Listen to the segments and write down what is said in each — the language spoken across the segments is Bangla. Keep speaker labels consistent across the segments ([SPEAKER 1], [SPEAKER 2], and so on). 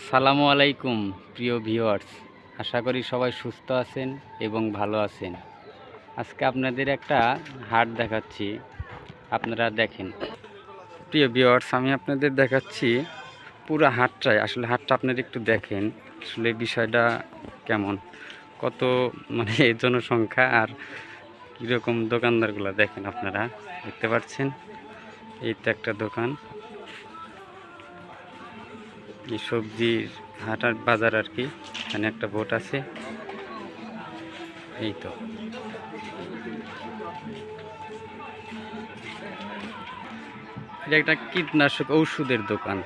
[SPEAKER 1] আসসালামু আলাইকুম, প্রিয় ভিউয়ার্স। আশা করি সবাই সুস্থ আছেন এবং ভালো আছেন। আজকে আপনাদের একটা হাট দেখাচ্ছি। আপনারা দেখেন। প্রিয় ভিউয়ার্স, আমি আপনাদের দেখাচ্ছি পুরো হাটটাই। আসলে হাটটা আপনারা একটু দেখেন। আসলে বিষয়টা কেমন? কত মানে জনসংখ্যা আর কীরকম দোকানদারগুলো দেখেন আপনারা? দেখতে পাচ্ছেন? এই তো একটা দোকান। সবজির হাটার বাজার আর কি, এখানে একটা বোট আছে। এই তো। এটা একটা কীটনাশক ঔষধের দোকান।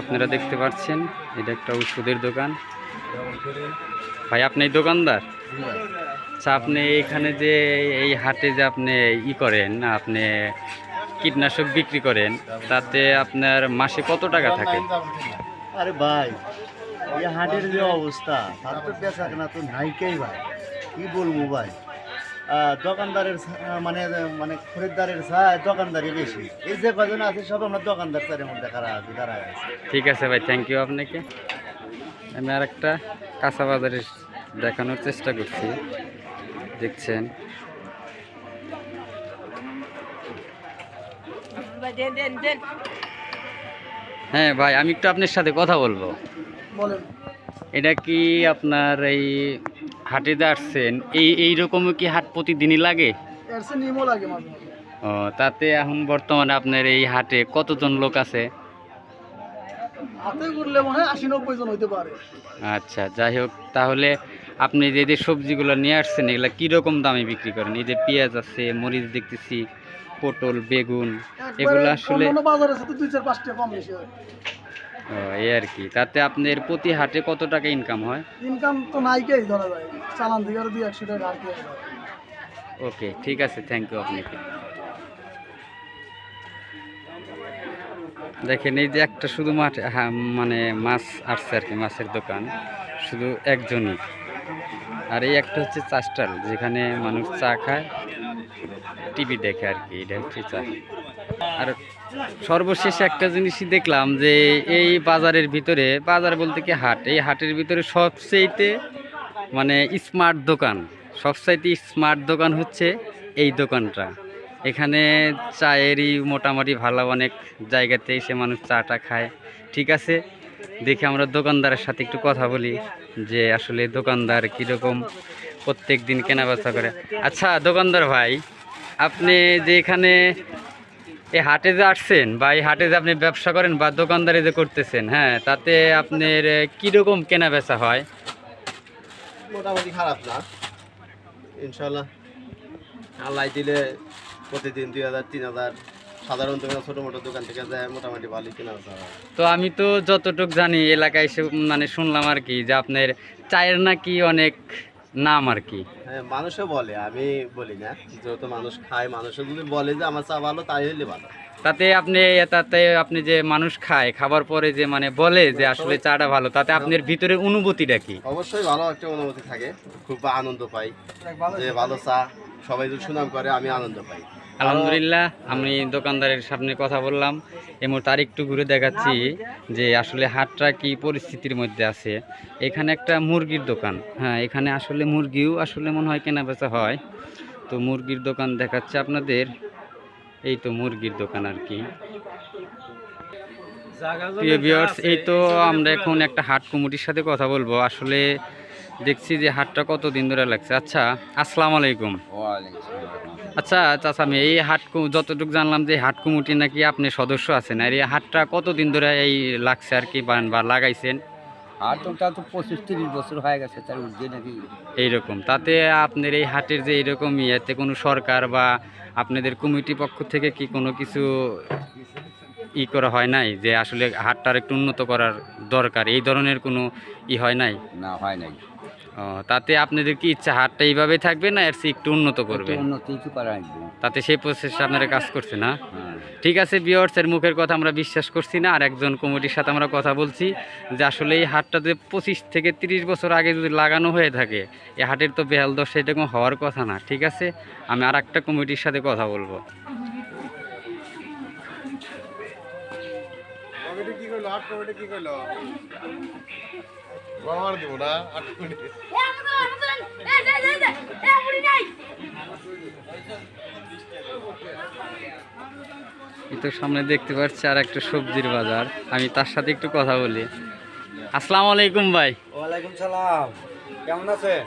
[SPEAKER 1] আপনারা দেখতে পাচ্ছেন, এটা একটা ঔষধের দোকান। ভাই, আপনি দোকানদার? আচ্ছা আপনি এখানে যে এই হাটে যে আপনি ই করেন, আপনি কীটনাশক বিক্রি করেন, তাতে আপনার মাসে কত টাকা থাকে?
[SPEAKER 2] আরে ভাই এই হাটের যে অবস্থা তার তো বেচা কেনা তো নাইকেই ভাই। কি বলব ভাই? দোকানদারের মানে মানে খরিদ্দারের চায় দোকানদারি বেশি। এই যে কজন আছে সব আমরা দোকানদার চারের মধ্যে খারাপ আছে দাঁড়ায় আছে।
[SPEAKER 1] ঠিক আছে ভাই থ্যাংক ইউ আপনাকে। আমি আর একটা কাঁচা বাজারে দেখানোর চেষ্টা করছি। দেখছেন? হ্যাঁ ভাই আমি একটু আপনার সাথে কথা বলব।
[SPEAKER 2] বলেন।
[SPEAKER 1] এটা কি আপনার এই হাটে আসছেন? এই এইরকমও কি হাট প্রতিদিনই লাগে? ও তাতে এখন বর্তমানে আপনার এই হাটে কতজন লোক আছে?
[SPEAKER 2] হাতে করলে মনে হয় আশি নব্বই জন হইতে পারে।
[SPEAKER 1] আচ্ছা যাই হোক তাহলে আপনি যে যে সবজিগুলো নিয়ে আসছেন এগুলো কীরকম দামে বিক্রি করেন? এই যে পেঁয়াজ আছে মরিচ দেখতেছি পটল বেগুন এগুলো আসলে
[SPEAKER 2] বাজারে সাথে দুই চার পাঁচটা কম বেশি হয়।
[SPEAKER 1] ও, এই আর কি। তাতে আপনার প্রতি হাটে কত টাকা ইনকাম হয়?
[SPEAKER 2] ইনকাম তো নাইকেই ধরা যায়। চালান থেকে আর দুই একশো টাকা আর
[SPEAKER 1] ওকে ঠিক আছে থ্যাংক ইউ আপনাকে। দেখেন এই যে একটা শুধু মাঠে মানে মাছ আসছে আর কি মাছের দোকান। শুধু একজনই। আর এই একটা হচ্ছে চা স্টল যেখানে মানুষ চা খায়। টিভি দেখে আর কি, এটা চা। আর সর্বশেষ একটা জিনিসই দেখলাম যে এই বাজারের ভিতরে, বাজার বলতে কি হাট? এই হাটের ভিতরে সবচেয়েতে মানে স্মার্ট দোকান, সবচাইতে স্মার্ট দোকান হচ্ছে এই দোকানটা। এখানে চায়েরই মোটামুটি ভালো অনেক জায়গাতে এসে মানুষ চাটা খায়। ঠিক আছে? দেখে আমরা দোকানদারের সাথে একটু কথা বলি যে আসলে দোকানদার কীরকম প্রত্যেক দিন কেনা বেচা করে। আচ্ছা দোকানদার ভাই আপনি যে এখানে এই হাটে যে আসছেন বা এই হাটে যে আপনি ব্যবসা করেন বা দোকানদারি যে করতেছেন হ্যাঁ তাতে আপনার কীরকম কেনা বেচা হয়?
[SPEAKER 3] মোটামুটি খারাপ না। ইনশাল্লাহ আল্লাহ দিলে প্রতিদিন দুই হাজার তিন হাজার। সাধারণ দোকান ছোটো মোটো দোকান থেকে যায় মোটামুটি ভালোই কেনা বেচা হয়।
[SPEAKER 1] তো আমি তো যতটুক জানি এলাকায় এসে মানে শুনলাম আর কি যে আপনার চায়ের নাকি অনেক নাম আর কি।
[SPEAKER 3] হ্যাঁ মানুষে বলে আমি বলি না। যেহেতু মানুষ খায় মানুষে যদি বলে যে আমার চা ভালো তাই হলে ভালো।
[SPEAKER 1] তাতে আপনি তাতে আপনি যে মানুষ খায় খাবার পরে যে মানে বলে যে আসলে চাটা ভালো তাতে আপনার ভিতরে অনুভূতিটা কি?
[SPEAKER 3] অবশ্যই ভালো একটা অনুভূতি থাকে খুব আনন্দ পাই। যে ভালো চা সবাই যদি সুনাম করে আমি আনন্দ পাই।
[SPEAKER 1] আলহামদুলিল্লাহ আমি দোকানদারের সামনে কথা বললাম। এই মুহূর্তে আরেকটু ঘুরে দেখাচ্ছি যে আসলে হাটটা কি পরিস্থিতির মধ্যে আছে। এখানে একটা মুরগির দোকান। হ্যাঁ এখানে আসলে মুরগিও আসলে মনে হয় কেনা বেচা হয়। তো মুরগির দোকান দেখাচ্ছে আপনাদের। এই তো মুরগির দোকান আর কি। প্রিয় ভিউয়ার্স এই তো আমরা এখন একটা হাট কমিটির সাথে কথা বলব। আসলে দেখছি যে হাটটা কত দিন ধরে লাগছে। আচ্ছা আসসালামু আলাইকুম আচ্ছা চাচা আমি এই হাট কু- যতটুকু জানলাম যে হাট কমিটি নাকি আপনি সদস্য আছেন আর এই হাটটা কতদিন ধরে এই লাগছে আর কি বা- বা লাগাইছেন?
[SPEAKER 4] আর তো পঁচিশ তিরিশ বছর হয়ে গেছে তার নাকি।
[SPEAKER 1] এইরকম। তাতে আপনার এই হাটের যে এইরকম ইয়েতে কোনো সরকার বা আপনাদের কমিটি পক্ষ থেকে কি কোনো কিছু ই করা হয় নাই যে আসলে হাটটার একটু উন্নত করার দরকার এই ধরনের কোনো ই হয় নাই?
[SPEAKER 4] না হয় নাই।
[SPEAKER 1] ও, তাতে আপনাদের কি ইচ্ছা হাটটা এইভাবেই থাকবে না এর একটু উন্নত করবে?
[SPEAKER 4] একটু উন্নতি কিছু করা লাগবে
[SPEAKER 1] তাতে সেই প্রসেসে আপনারা কাজ করছে না?
[SPEAKER 4] হ্যাঁ।
[SPEAKER 1] ঠিক আছে বিয়ার্সের মুখের কথা আমরা বিশ্বাস করছি না আর একজন কমিটির সাথে আমরা কথা বলছি যে আসলে এই হাটটা যে পঁচিশ থেকে তিরিশ বছর আগে যদি লাগানো হয়ে থাকে এই হাটের তো বেহাল দশা এরকম হওয়ার কথা না ঠিক আছে? আমি আর একটা কমিটির সাথে কথা বলব।
[SPEAKER 3] কি আমার দিব না আট কোটি
[SPEAKER 1] তো সামনে দেখতে পাচ্ছি আর একটা সবজির বাজার। আমি তার সাথে একটু কথা বলি। আসসালামু আলাইকুম ভাই।
[SPEAKER 4] ওয়ালাইকুম সালাম। কেমন আছেন?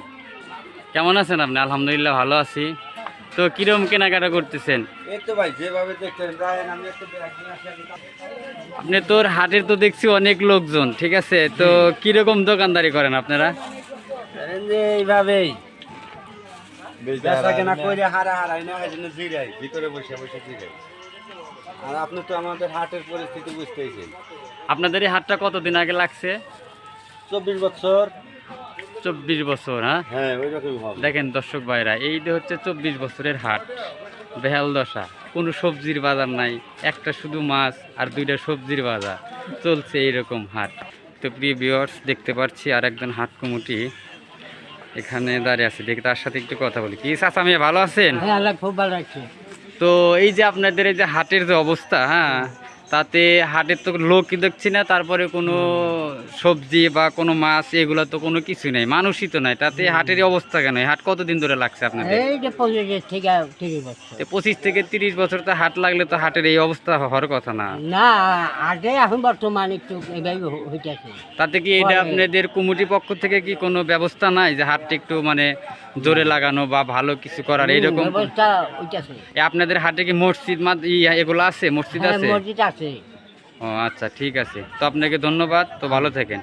[SPEAKER 1] কেমন আছেন আপনি? আলহামদুলিল্লাহ ভালো আছি। তো কিরম কেনাকাটা করতেছেন? আপনি তোর হাটের তো দেখছি অনেক লোকজন ঠিক আছে? তো কীরকম দোকানদারি করেন আপনারা?
[SPEAKER 4] যে এইভাবেই। বেচা কেনা করে হারা হারাই না এই জন্য জিরাই।
[SPEAKER 3] ভিতরে বসে বসে জিরে
[SPEAKER 4] আর আপনি তো আমাদের হাটের পরিস্থিতি বুঝতেইছেন।
[SPEAKER 1] আপনাদের এই হাটটা কতদিন আগে লাগছে?
[SPEAKER 4] চব্বিশ বছর।
[SPEAKER 1] চব্বিশ বছর হ্যাঁ?
[SPEAKER 4] হ্যাঁ
[SPEAKER 1] দেখেন দর্শক ভাইরা এই যে হচ্ছে চব্বিশ বছরের হাট। বেহাল দশা কোনো সবজির বাজার নাই একটা শুধু মাছ আর দুইটা সবজির বাজার চলছে এইরকম হাট। তো প্রিয় ভিউয়ার্স দেখতে পাচ্ছি আর একজন হাট কমিটি এখানে দাঁড়িয়ে আছে দেখি তার সাথে একটু কথা বলি। কি চাচা মেয়ে ভালো আছেন?
[SPEAKER 4] হ্যাঁ খুব ভালো রাখছে
[SPEAKER 1] তো এই যে আপনাদের এই যে হাটের যে অবস্থা হ্যাঁ তাতে হাটের তো লোকই দেখছি না তারপরে কোনো সবজি বা কোনো মাছ এগুলো তো কোনো কিছু নেই। মানুষই তো নাই। তাতে হাটের অবস্থা কেন? হাট কতদিন ধরে লাগছে আপনাদের?
[SPEAKER 5] যে পঁচিশ থেকে তিরিশ বছর।
[SPEAKER 1] তো হাট লাগলে তো হাটের এই অবস্থা হওয়ার কথা না।
[SPEAKER 5] না আগে এখন বর্তমান একটু হইতেছে।
[SPEAKER 1] তাতে কি এটা আপনাদের কমিটি পক্ষ থেকে কি কোনো ব্যবস্থা নাই যে হাটটা একটু মানে জোরে লাগানো বা ভালো কিছু করার এইরকম আপনাদের হাটে কি মসজিদ এগুলো আছে? মসজিদ
[SPEAKER 5] হ্যাঁ
[SPEAKER 1] আছে?
[SPEAKER 5] মসজিদ আছে।
[SPEAKER 1] ও আচ্ছা ঠিক আছে। তো আপনাকে ধন্যবাদ তো ভালো থাকেন।